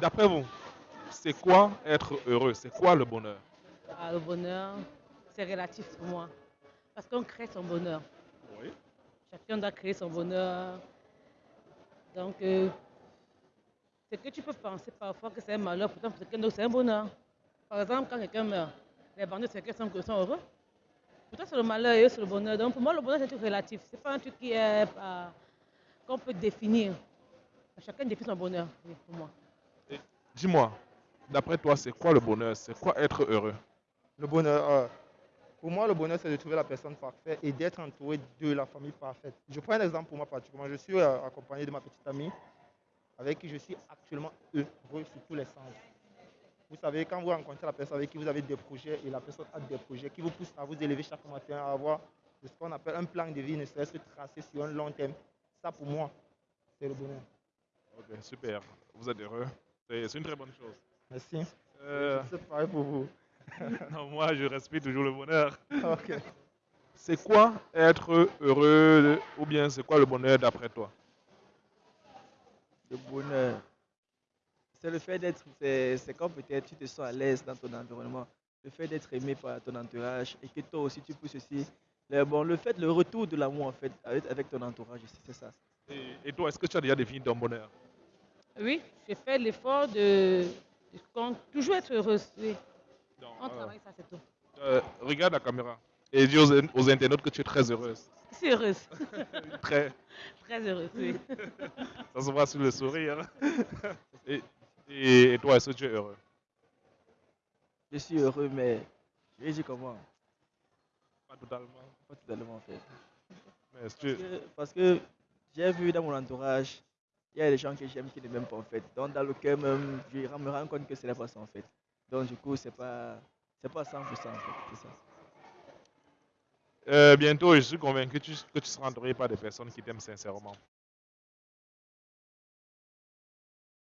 D'après vous, c'est quoi être heureux? C'est quoi le bonheur? Ah, le bonheur, c'est relatif pour moi. Parce qu'on crée son bonheur. Oui. Chacun doit créer son bonheur. Donc, euh, ce que tu peux penser parfois que c'est un malheur, pourtant pour quelqu'un d'autre, c'est un bonheur. Par exemple, quand quelqu'un meurt, les bandits, c'est quelqu'un qui sont heureux. Pour toi, c'est le malheur et eux, c'est le bonheur. Donc, pour moi, le bonheur, c'est un truc relatif. C'est pas un truc qui est, euh, qu'on peut définir. Chacun définit son bonheur, oui, pour moi. Dis-moi, d'après toi, c'est quoi le bonheur? C'est quoi être heureux? Le bonheur, euh, pour moi, le bonheur, c'est de trouver la personne parfaite et d'être entouré de la famille parfaite. Je prends un exemple pour moi particulièrement. Je suis euh, accompagné de ma petite amie avec qui je suis actuellement heureux sur tous les sens. Vous savez, quand vous rencontrez la personne avec qui vous avez des projets et la personne a des projets qui vous poussent à vous élever chaque matin, à avoir ce qu'on appelle un plan de vie, ne serait-ce que tracé sur un long terme, ça pour moi, c'est le bonheur. Ok, super. Vous êtes heureux. C'est une très bonne chose. Merci. Euh, C'est pareil pour vous. non, moi, je respire toujours le bonheur. Ok. C'est quoi être heureux ou bien c'est quoi le bonheur d'après toi? Le bonheur, c'est le fait d'être, c'est quand peut-être tu te sens à l'aise dans ton environnement, le fait d'être aimé par ton entourage et que toi aussi tu pousses aussi. Le, bon, le fait, le retour de l'amour en fait avec, avec ton entourage, c'est ça. et, et toi, est-ce que tu as déjà défini ton bonheur? Oui, j'ai fait l'effort de, toujours être heureuse. Oui. Non, On euh, travaille, ça, c'est tout. euh, Regarde la caméra et dis aux, aux internautes que tu es très heureuse. Je suis heureuse. Très. Très heureuse, oui. Ça se voit sur le sourire. Et, et, et toi, est-ce que tu es heureux? Je suis heureux, mais je vais dire comment? Pas totalement. Pas totalement en fait. Mais est-ce que Parce que, parce que j'ai vu dans mon entourage, il y a des gens que j'aime qui ne m'aiment pas en fait. Donc dans le cœur même, je me rends compte que ce n'est pas ça en fait. Donc du coup, c'est pas, pas 100% en fait, ça. Euh, bientôt, je suis convaincu que tu, que tu seras entouré par des personnes qui t'aiment sincèrement.